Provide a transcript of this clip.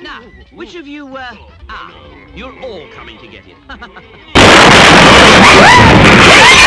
now, which of you, uh... Ah, you're all coming to get it.